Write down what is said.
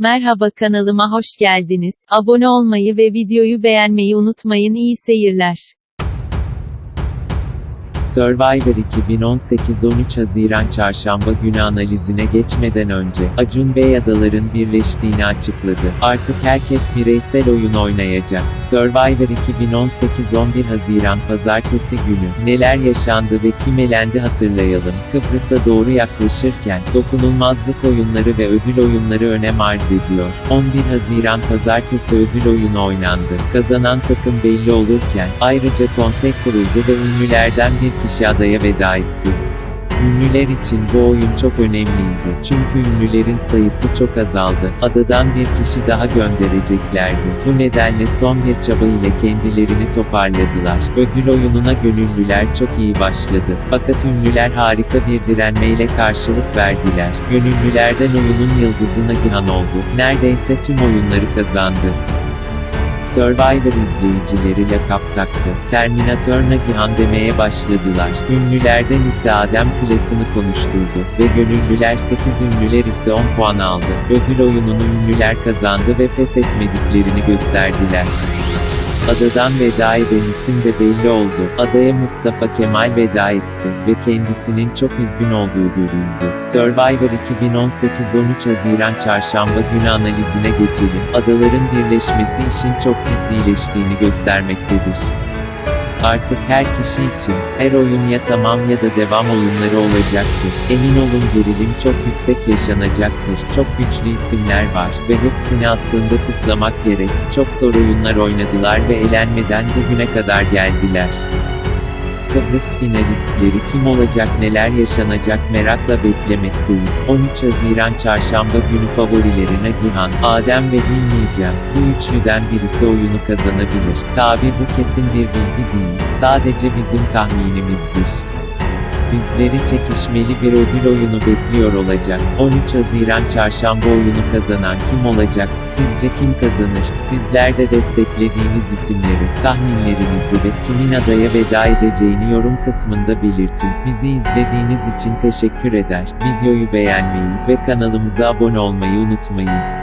Merhaba kanalıma hoş geldiniz. Abone olmayı ve videoyu beğenmeyi unutmayın. İyi seyirler. Survivor 2018 13 Haziran Çarşamba günü analizine geçmeden önce, Acun Bey adaların birleştiğini açıkladı. Artık herkes bireysel oyun oynayacak. Survivor 2018 11 Haziran Pazartesi günü, neler yaşandı ve kim elendi hatırlayalım. Kıbrıs'a doğru yaklaşırken, dokunulmazlık oyunları ve ödül oyunları önem arz ediyor. 11 Haziran Pazartesi ödül oyunu oynandı. Kazanan takım belli olurken, ayrıca konsey kuruldu ve ünlülerden bir kişi adaya veda etti. Ünlüler için bu oyun çok önemliydi. Çünkü ünlülerin sayısı çok azaldı. Adadan bir kişi daha göndereceklerdi. Bu nedenle son bir çaba ile kendilerini toparladılar. Ödül oyununa gönüllüler çok iyi başladı. Fakat ünlüler harika bir direnmeyle karşılık verdiler. Gönüllülerden oyunun yıldızı Nagihan oldu. Neredeyse tüm oyunları kazandı. Survivor izleyicileri lakap taktı. Terminator Nagihan demeye başladılar. Ünlülerden ise Adem klasını konuşturdu. Ve gönüllüler 8 ünlüler ise 10 puan aldı. Ödül oyununu ünlüler kazandı ve pes etmediklerini gösterdiler. Adadan veda eden isim de belli oldu. Adaya Mustafa Kemal veda etti ve kendisinin çok üzgün olduğu görüldü. Survivor 2018 13 Haziran Çarşamba günü analizine geçelim. Adaların birleşmesi işin çok ciddileştiğini göstermektedir. Artık her kişi için, her oyun ya tamam ya da devam oyunları olacaktır. Emin olun gerilim çok yüksek yaşanacaktır. Çok güçlü isimler var ve hepsini aslında kutlamak gerek. Çok zor oyunlar oynadılar ve elenmeden bugüne kadar geldiler. Kıbrıs finalistleri kim olacak neler yaşanacak merakla beklemekteyiz. 13 Haziran Çarşamba günü favorileri Nagihan, Adem ve Bilmeyeceğim. Bu üçlüden birisi oyunu kazanabilir. Tabi bu kesin bir bilgi değil. Sadece bizim tahminimizdir. Bizleri çekişmeli bir ödül oyunu bekliyor olacak. 13 Haziran Çarşamba oyunu kazanan kim olacak? Sizce kim kazanır? Sizler de desteklediğiniz isimleri, tahminlerinizi ve kimin adaya veda edeceğini yorum kısmında belirtin. Bizi izlediğiniz için teşekkür eder. Videoyu beğenmeyi ve kanalımıza abone olmayı unutmayın.